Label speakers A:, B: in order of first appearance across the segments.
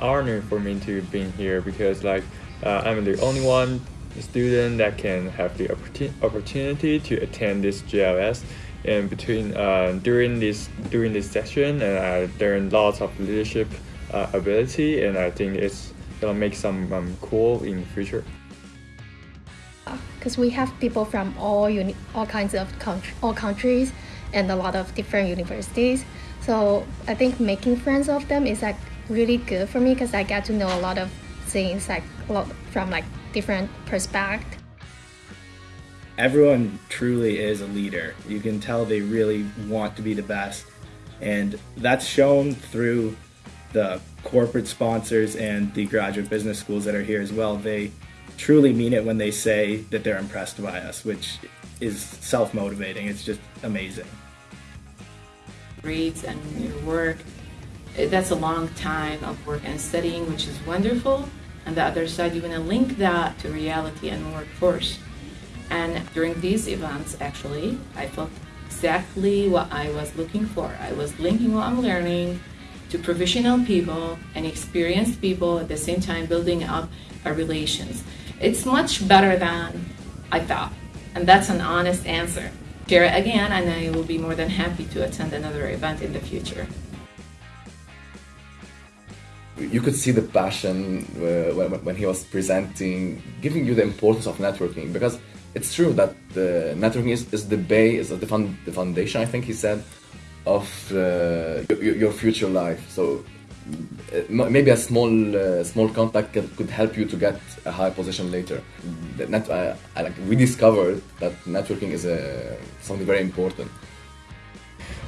A: honor for me to be here because like uh, I'm the only one student that can have the opportunity to attend this GLS and between uh, during this during this session and I learned lots of leadership uh, ability and I think it's gonna make some um, cool in the future
B: because we have people from all uni- all kinds of country, all countries and a lot of different universities. So I think making friends of them is like really good for me because I get to know a lot of things like a lot from like different perspectives.
C: Everyone truly is a leader. You can tell they really want to be the best, and that's shown through the corporate sponsors and the graduate business schools that are here as well. They truly mean it when they say that they're impressed by us, which is self motivating. It's just amazing.
D: Grades and your work, Uh, that's a long time of work and studying, which is wonderful. On the other side, you want to link that to reality and workforce. And during these events, actually, I felt exactly what I was looking for. I was linking what I'm learning to professional people and experienced people at the same time building up our relations. It's much better than I thought. And that's an honest answer. Share it again, and I will be more than happy to attend another event in the future.
E: You could see the passion uh, when, when he was presenting, giving you the importance of networking because it's true that the networking is, is the base, is the, the foundation, I think he said, of uh, your, your future life. So uh, maybe a small uh, small contact could help you to get a high position later. Net, uh, we discovered that networking is a, something very important.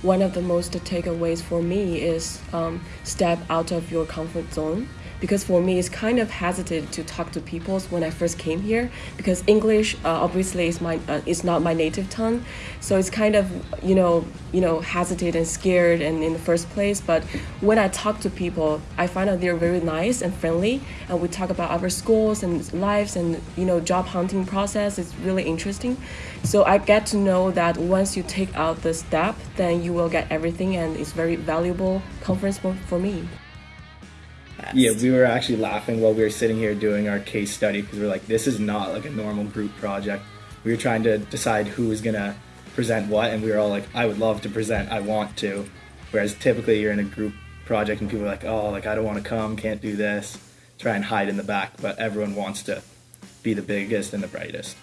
F: One of the most takeaways for me is um, step out of your comfort zone because for me it's kind of hesitant to talk to people when I first came here because English uh, obviously is my uh, is not my native tongue. So it's kind of you know you know hesitant and scared and in the first place. But when I talk to people I find out they're very nice and friendly. And we talk about our schools and lives and you know job hunting process. It's really interesting. So I get to know that once you take out the step then you will get everything. And it's very valuable conference for, for me
C: yeah, we were actually laughing while we were sitting here doing our case study because we are like, this is not like a normal group project. We were trying to decide who was gonna present what, and we were all like, I would love to present, I want to. Whereas typically you're in a group project and people are like, oh, like I don't want to come, can't do this, try and hide in the back, but everyone wants to be the biggest and the brightest.